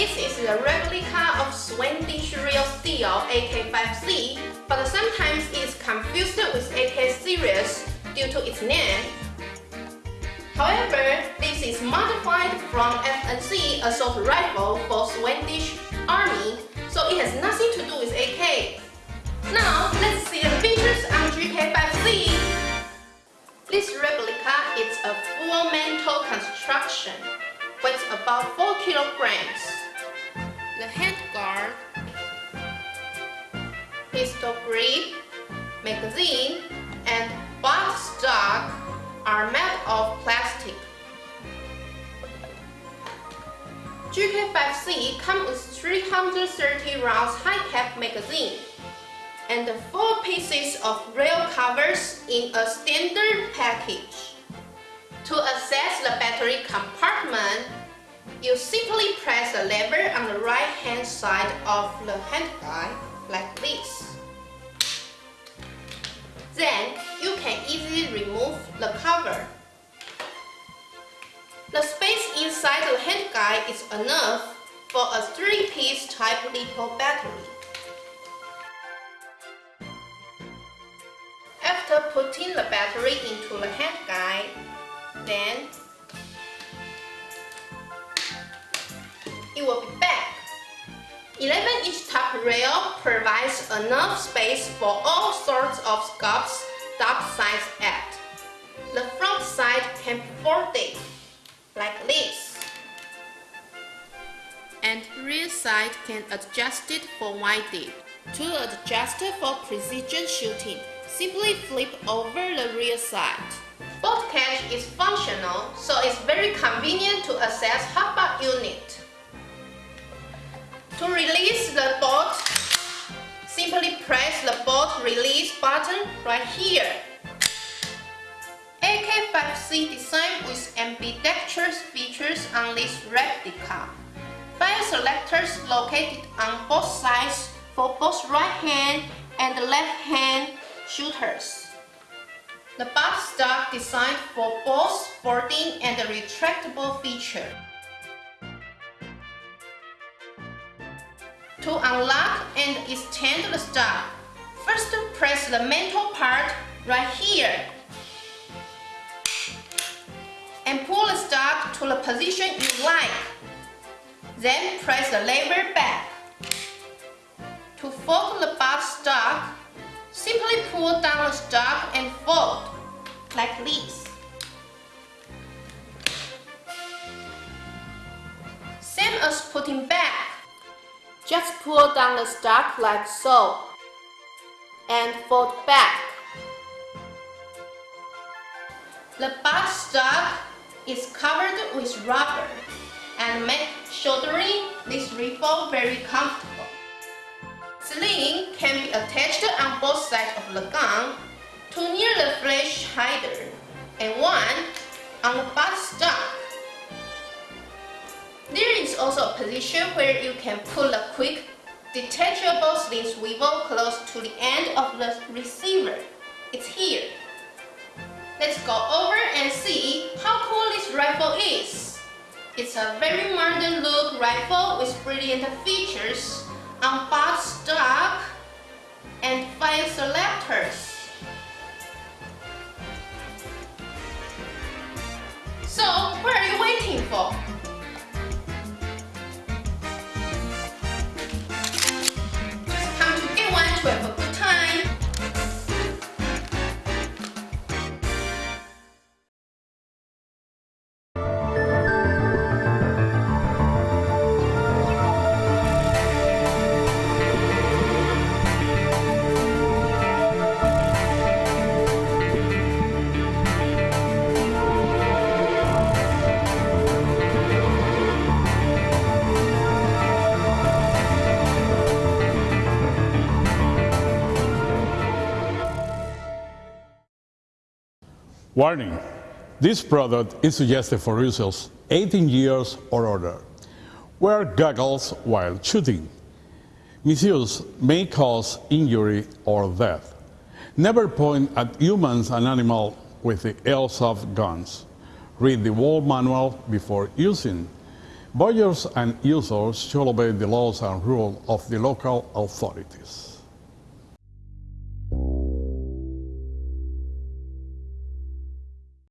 this is the replica of Swedish Real Steel AK-5C, but sometimes it's confused with AK series due to its name. However, this is modified from FNC assault rifle for Swedish Army, so it has nothing to do with AK. Now, let's see the features on GK5C. This replica is a full metal construction, weighs about 4 kilograms. The handguard, pistol grip, magazine, and box stock are made of plastic. GK5C comes with 330 rounds high-cap magazine and four pieces of rail covers in a standard package. To access the battery compartment, you simply press the lever right hand side of the handguard like this. Then you can easily remove the cover. The space inside the handguard is enough for a 3-piece type LiPo battery. After putting the battery into the handguard, then it will be back. 11-inch top rail provides enough space for all sorts of scopes top size at. The front side can be folded like this. And rear side can adjust it for windage. To adjust for precision shooting, simply flip over the rear side. Bolt catch is functional, so it's very convenient to access hop-up unit. To release the bolt, simply press the bolt release button right here. AK-5C designed with ambidextrous features on this replica. Fire selectors located on both sides for both right hand and left hand shooters. The box stock designed for both folding and retractable feature. To unlock and extend the stock, first press the metal part right here and pull the stock to the position you like. Then press the lever back. To fold the box stock, simply pull down the stock and fold, like this. Same as putting back. Just pull down the stock like so, and fold back. The box stock is covered with rubber and make shouldering this rifle very comfortable. Sling can be attached on both sides of the gun, two near the flash hider and one on the butt stock. Is also a position where you can pull a quick detachable sling swivel close to the end of the receiver. It's here. Let's go over and see how cool this rifle is. It's a very modern look rifle with brilliant features on box stock and fire selectors. So, what are you waiting for? Warning, this product is suggested for users 18 years or older. Wear goggles while shooting. Misuse may cause injury or death. Never point at humans and animals with the airsoft guns. Read the wall manual before using. Buyers and users should obey the laws and rules of the local authorities.